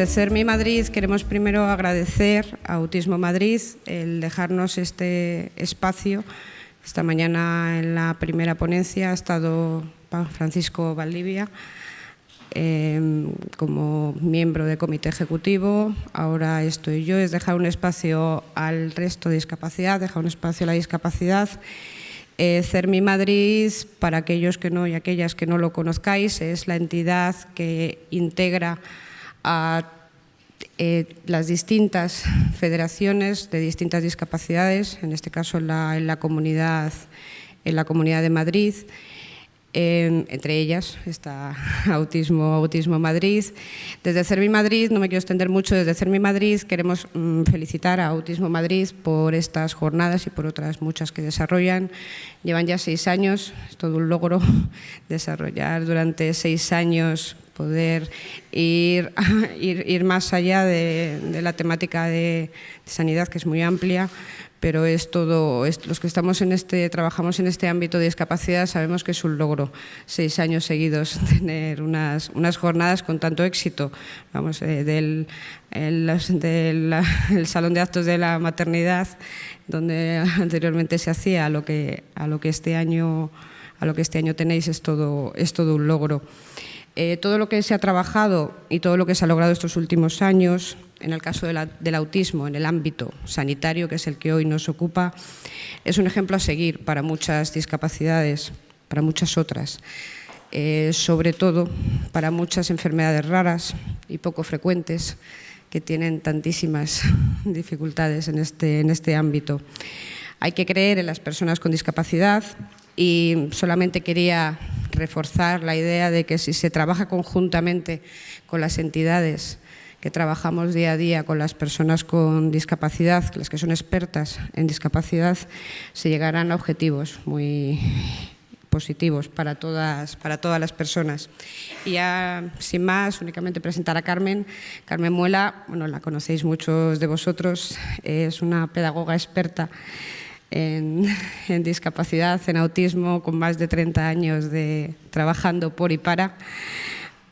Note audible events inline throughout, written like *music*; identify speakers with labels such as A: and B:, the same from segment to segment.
A: desde CERMI Madrid queremos primero agradecer a Autismo Madrid el dejarnos este espacio. Esta mañana en la primera ponencia ha estado Francisco Valdivia em, como miembro del comité ejecutivo. Ahora estoy yo, es dejar un espacio al resto de discapacidad, dejar un espacio a la discapacidad eh, CERMI Madrid, para aquellos que no y aquellas que no lo conozcáis, es la entidad que integra a eh, las distintas federaciones de distintas discapacidades, en este caso en la, comunidad, en la Comunidad de Madrid, entre ellas está *laughs* Autismo, Madrid. Desde CERMI Madrid, no me quiero extender mucho, desde CERMI Madrid queremos mm, felicitar a Autismo Madrid por estas jornadas y por otras muchas que desarrollan. Llevan ya seis años, es todo un logro *laughs* desarrollar durante seis años poder ir, *laughs* más allá de, la temática de sanidad, que es muy amplia, pero es todo, los que estamos en este, trabajamos en este ámbito de discapacidad sabemos que es un logro, seis años seguidos, *laughs* tener unas, unas jornadas con tanto éxito, vamos, eh, del, el, *laughs* salón de actos de la maternidad, donde *laughs* anteriormente se hacía, a lo que, a lo que este año a lo que este año tenéis es todo, es todo un logro. Eh, todo lo que se ha trabajado y todo lo que se ha logrado estos últimos años, en el caso del autismo, en el ámbito sanitario, que es el que hoy nos ocupa, es un ejemplo a seguir para muchas discapacidades, para muchas otras. Eh, sobre todo para muchas enfermedades raras y poco frecuentes que tienen tantísimas *laughs* dificultades en este, en este ámbito. Hay que creer en las personas con discapacidad y solamente quería reforzar la idea de que si se trabaja conjuntamente con las entidades que trabajamos día a día con las personas con discapacidad, las que son expertas en discapacidad, se llegarán a objetivos muy positivos para todas, para todas las personas. Y ya, sin más, únicamente presentar a Carmen. Carmen Muela, bueno, la conocéis muchos de vosotros, es una pedagoga experta en, *laughs* discapacidad, en autismo, con más de 30 años de trabajando por y para,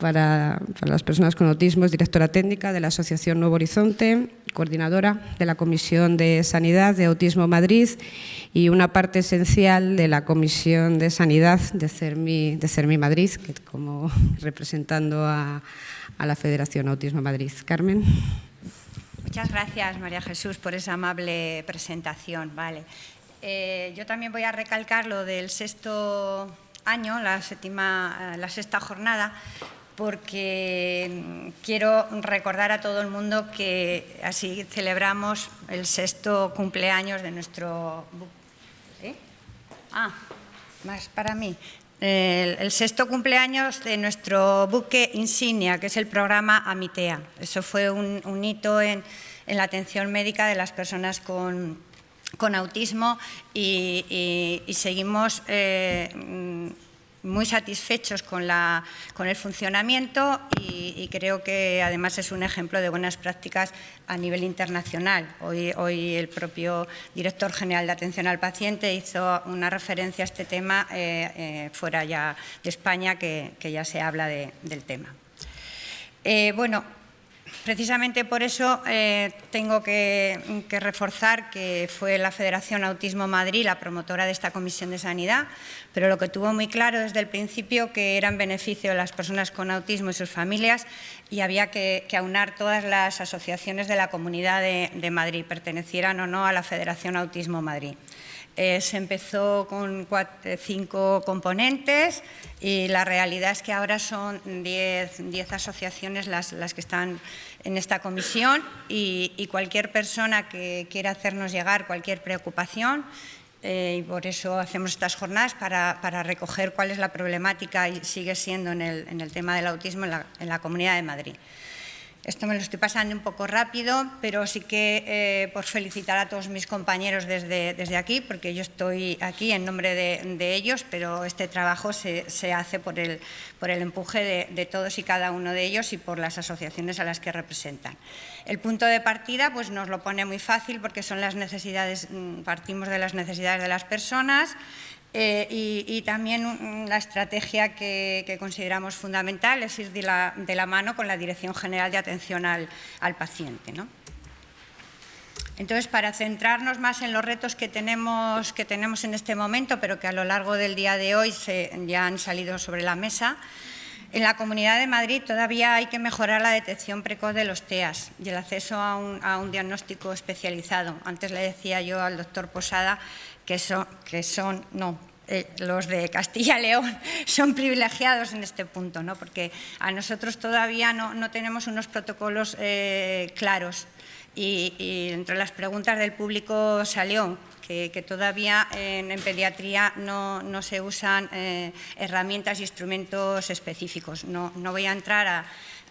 A: para, las personas con autismo, es directora técnica de la Asociación Nuevo Horizonte, coordinadora de la Comisión de Sanidad de Autismo Madrid y una parte esencial de la Comisión de Sanidad de CERMI, de CERMI Madrid, que como *laughs* representando a, la Federación Autismo Madrid. Carmen.
B: Muchas gracias, María Jesús, por esa amable presentación. Vale. Eh, yo también voy a recalcar lo del sexto año, la, séptima, la sexta jornada, porque quiero recordar a todo el mundo que así celebramos el sexto cumpleaños de nuestro... Ah, más para mí. El, sexto cumpleaños de nuestro buque insignia, que es el programa Amitea. Eso fue un, hito en, la atención médica de las personas con, autismo y, seguimos eh, muy satisfechos con, la, con el funcionamiento y, creo que además es un ejemplo de buenas prácticas a nivel internacional. Hoy, hoy el propio director general de atención al paciente hizo una referencia a este tema eh, eh, fuera ya de España que, ya se habla del tema. Eh, bueno, Precisamente por eso eh, tengo que, reforzar que fue la Federación Autismo Madrid la promotora de esta Comisión de Sanidad, pero lo que tuvo muy claro desde el principio que era en beneficio de las personas con autismo y sus familias y había que, aunar todas las asociaciones de la Comunidad de Madrid, pertenecieran o no a la Federación Autismo Madrid. Eh, se empezó con eh, cinco componentes y la realidad es que ahora son diez, asociaciones las, que están en esta comisión y, cualquier persona que quiera hacernos llegar cualquier preocupación eh, y por eso hacemos estas jornadas para, recoger cuál es la problemática y sigue siendo en el, tema del autismo en la Comunidad de Madrid. Esto me lo estoy pasando un poco rápido, pero sí que eh, por felicitar a todos mis compañeros desde, desde aquí, porque yo estoy aquí en nombre de, ellos, pero este trabajo se, hace por el, por el empuje de, todos y cada uno de ellos y por las asociaciones a las que representan. El punto de partida pues, nos lo pone muy fácil porque son las necesidades, mm, partimos de las necesidades de las personas, Eh, y, también la estrategia que, consideramos fundamental es ir de la, mano con la Dirección General de Atención al, paciente. Entonces, para centrarnos más en los retos que tenemos, que tenemos en este momento, pero que a lo largo del día de hoy ya han salido sobre la mesa, en la Comunidad de Madrid todavía hay que mejorar la detección precoz de los TEAS y el acceso a un, diagnóstico especializado. Antes le decía yo al doctor Posada que son, que son no, eh, los de Castilla y León *laughs* son privilegiados en este punto, ¿no? porque a nosotros todavía no, tenemos unos protocolos eh, claros. Y, entre las preguntas del público salió que, todavía en, pediatría no, se usan eh, herramientas e instrumentos específicos. No, no voy a entrar a,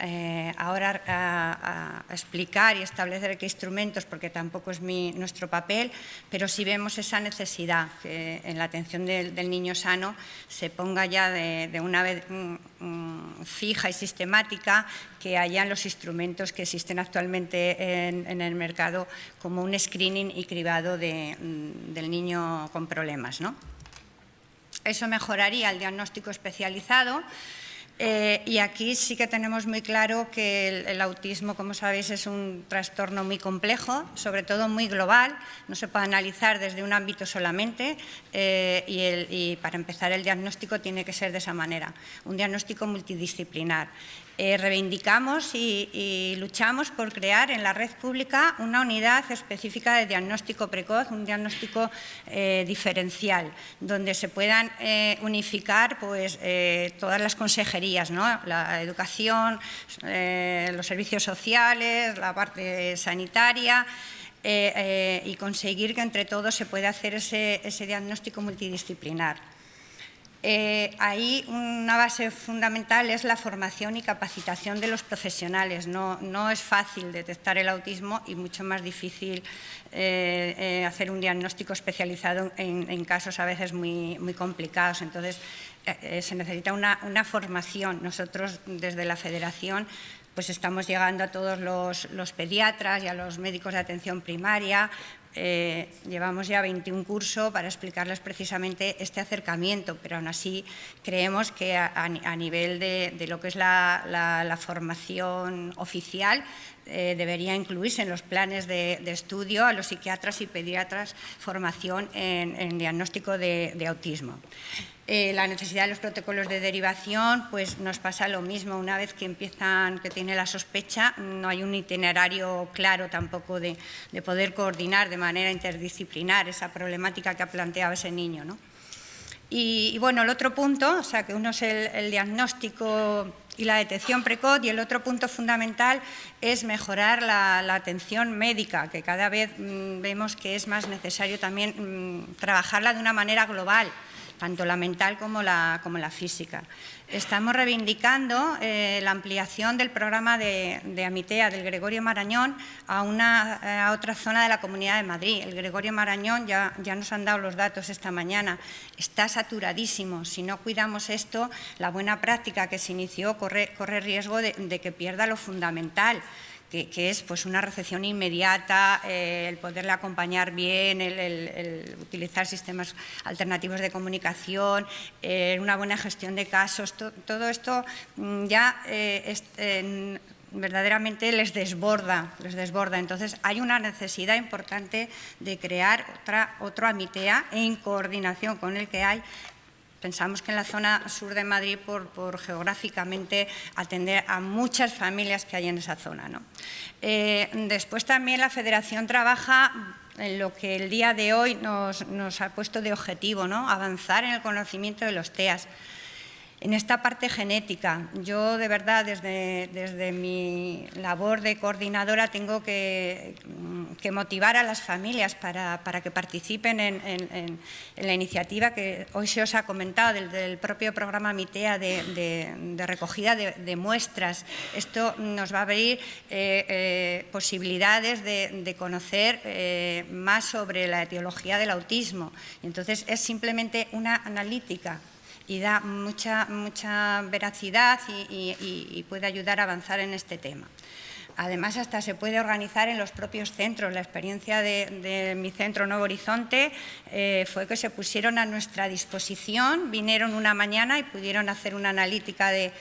B: eh, ahora explicar y establecer qué instrumentos, porque tampoco es nuestro papel, pero sí vemos esa necesidad que en la atención del, niño sano se ponga ya de, una vez mm, mm, fija y sistemática que hayan los instrumentos que existen actualmente en, el mercado como un screening y cribado mm, del niño con problemas. ¿no? Eso mejoraría el diagnóstico especializado, eh, y aquí sí que tenemos muy claro que el, autismo, como sabéis, es un trastorno muy complejo, sobre todo muy global, no se puede analizar desde un ámbito solamente eh, y, para empezar el diagnóstico tiene que ser de esa manera, un diagnóstico multidisciplinar. Eh, reivindicamos y, luchamos por crear en la red pública una unidad específica de diagnóstico precoz, un diagnóstico eh, diferencial, donde se puedan eh, unificar pues, todas las consejerías, la educación, los servicios sociales, la parte sanitaria, y conseguir que entre todos se pueda hacer ese diagnóstico multidisciplinar. Eh, ahí una base fundamental es la formación y capacitación de los profesionales. No, es fácil detectar el autismo y mucho más difícil eh, eh, hacer un diagnóstico especializado en, casos a veces muy, complicados. Entonces, se necesita una, formación. Nosotros, desde la Federación, pues estamos llegando a todos los, pediatras y a los médicos de atención primaria eh, llevamos ya 21 cursos para explicarles precisamente este acercamiento, pero aún así creemos que a, nivel de, lo que es la, formación oficial eh, debería incluirse en los planes de, estudio a los psiquiatras y pediatras formación en, diagnóstico de autismo. Eh, la necesidad de los protocolos de derivación, pues nos pasa lo mismo. Una vez que empiezan, que tiene la sospecha, no hay un itinerario claro tampoco de, poder coordinar de manera interdisciplinar esa problemática que ha planteado ese niño. ¿no? Y, bueno, el otro punto, o sea, que uno es el, diagnóstico y la detección precoz y el otro punto fundamental es mejorar la, atención médica, que cada vez mm, vemos que es más necesario también mm, trabajarla de una manera global tanto la mental como la, física. Estamos reivindicando eh, la ampliación del programa de, Amitea, del Gregorio Marañón, a, una, otra zona de la Comunidad de Madrid. El Gregorio Marañón, ya, ya nos han dado los datos esta mañana, está saturadísimo. Si no cuidamos esto, la buena práctica que se inició corre, corre riesgo de que pierda lo fundamental que, es pues, una recepción inmediata, eh, el poderle acompañar bien, el, utilizar sistemas alternativos de comunicación, eh, una buena gestión de casos, todo esto mm, ya eh, verdaderamente les desborda, les desborda. Entonces hay una necesidad importante de crear otra, otro AMITEA en coordinación con el que hay Pensamos que en la zona sur de Madrid, por, geográficamente, atender a muchas familias que hay en esa zona. Eh, después también la Federación trabaja en lo que el día de hoy nos, nos ha puesto de objetivo, ¿no? avanzar en el conocimiento de los TEAS en esta parte genética. Yo, de verdad, desde, mi labor de coordinadora tengo que, motivar a las familias para, que participen en, la iniciativa que hoy se os ha comentado del, propio programa MITEA de, recogida de, muestras. Esto nos va a abrir eh, eh, posibilidades de, conocer eh, más sobre la etiología del autismo. Entonces, es simplemente una analítica y da mucha, mucha veracidad y, puede ayudar a avanzar en este tema. Además, hasta se puede organizar en los propios centros. La experiencia de, mi centro Nuevo Horizonte eh, fue que se pusieron a nuestra disposición, vinieron una mañana y pudieron hacer una analítica de,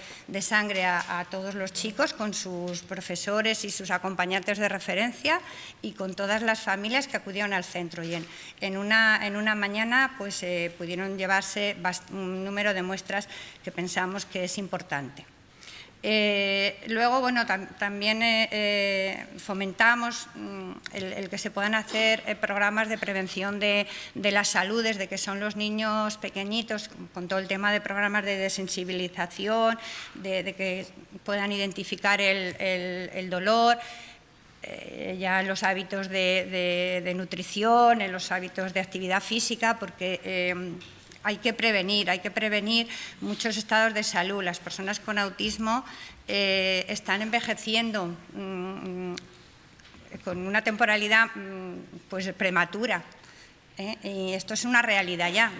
B: sangre a, todos los chicos con sus profesores y sus acompañantes de referencia y con todas las familias que acudieron al centro. Y en, una, en una, mañana pues, eh, pudieron llevarse un número de muestras que pensamos que es importante. Eh, luego, bueno, también eh, eh, fomentamos mm, el, que se puedan hacer programas de prevención de, la salud desde que son los niños pequeñitos, con todo el tema de programas de desensibilización, de, que puedan identificar el, dolor, ya en los hábitos de, de, nutrición, en los hábitos de actividad física, porque hay que prevenir, hay que prevenir muchos estados de salud. Las personas con autismo eh, están envejeciendo mm, con una temporalidad mm, pues, prematura. ¿Eh? Y esto es una realidad ya.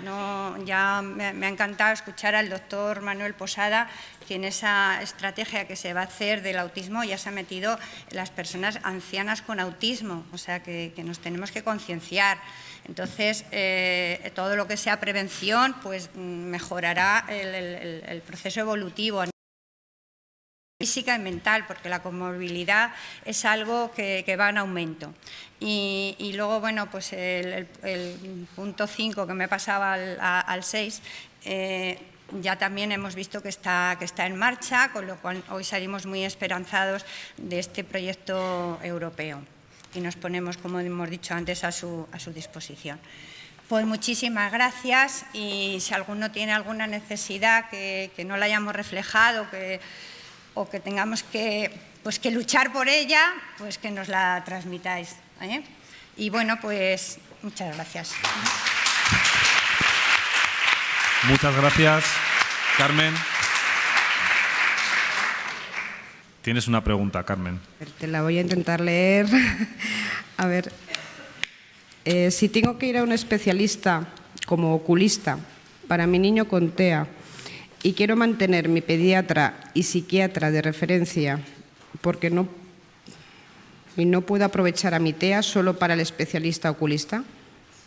B: ya me, ha encantado escuchar al doctor Manuel Posada que en esa estrategia que se va a hacer del autismo ya se ha metido las personas ancianas con autismo, o sea que, nos tenemos que concienciar. Entonces, eh, todo lo que sea prevención pues mejorará el proceso evolutivo física y mental, porque la comorbilidad es algo que, va en aumento. Y, luego, bueno, pues el, punto 5 que me pasaba al 6, eh, ya también hemos visto que está, que está en marcha, con lo cual hoy salimos muy esperanzados de este proyecto europeo y nos ponemos, como hemos dicho antes, a su, a su disposición. Pues muchísimas gracias y si alguno tiene alguna necesidad que, que no la hayamos reflejado, que o que tengamos que, pues, que luchar por ella, pues que nos la transmitáis. ¿eh? Y bueno, pues muchas gracias.
C: Muchas gracias, Carmen. Tienes una pregunta, Carmen.
A: Te la voy a intentar leer. *laughs* a ver, eh, si tengo que ir a un especialista como oculista para mi niño con TEA, y quiero mantener mi pediatra y psiquiatra de referencia porque no, y no puedo aprovechar a mi TEA solo para el especialista oculista.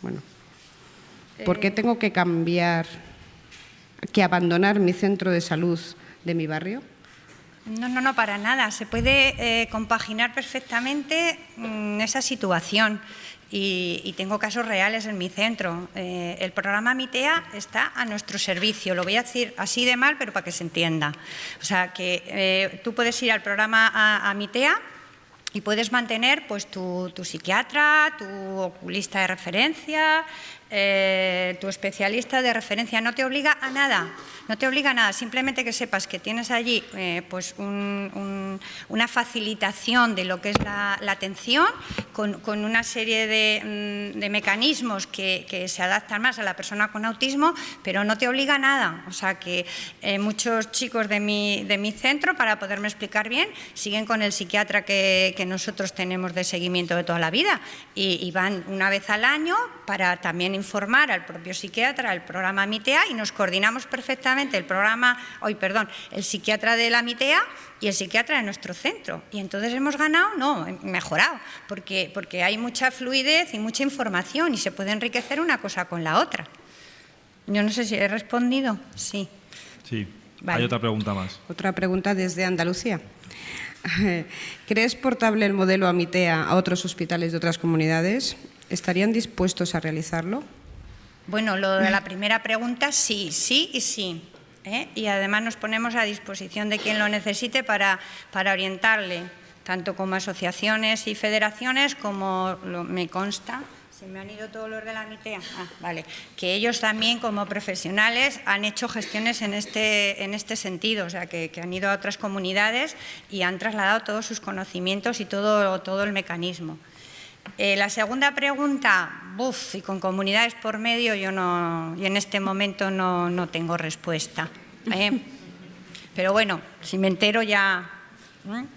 A: Bueno, ¿por qué eh. tengo que cambiar, que abandonar mi centro de salud de mi barrio?
B: No, no, no, para nada. Se puede eh, compaginar perfectamente mm, esa situación y, tengo casos reales en mi centro. Eh, el programa MITEA está a nuestro servicio, lo voy a decir así de mal, pero para que se entienda. O sea, que eh, tú puedes ir al programa a, MITEA y puedes mantener pues, tu, tu psiquiatra, tu oculista de referencia, eh, tu especialista de referencia. No te obliga a nada. No te obliga a nada, simplemente que sepas que tienes allí eh, pues una facilitación de lo que es la, atención con, una serie de, mm, mecanismos que, se adaptan más a la persona con autismo, pero no te obliga a nada. O sea que eh, muchos chicos de mi, de mi, centro, para poderme explicar bien, siguen con el psiquiatra que, nosotros tenemos de seguimiento de toda la vida y van una vez al año para también informar al propio psiquiatra, al programa MITEA y nos coordinamos perfectamente el programa, hoy perdón, el psiquiatra de la MITEA y el psiquiatra de nuestro centro. Y entonces hemos ganado, no, mejorado, porque, porque hay mucha fluidez y mucha información y se puede enriquecer una cosa con la otra. Yo no sé si he respondido. Sí.
C: Sí. Hay otra pregunta más.
A: Otra pregunta desde Andalucía. *laughs* ¿Crees portable el modelo AMITEA a otros hospitales de otras comunidades? ¿Estarían dispuestos a realizarlo?
B: Bueno, lo de la primera pregunta, sí, sí y sí. ¿eh? Y además nos ponemos a disposición de quien lo necesite para, para orientarle, tanto como asociaciones y federaciones, como me consta, se me han ido todos los de la MITEA, ah, vale, que ellos también como profesionales han hecho gestiones en este, en este sentido, o sea, que, que han ido a otras comunidades y han trasladado todos sus conocimientos y todo, todo el mecanismo. Eh, la segunda pregunta, buf, y con comunidades por medio, yo no, y en este momento no, tengo respuesta. ¿eh? *laughs* Pero bueno, si me entero ya... ¿eh?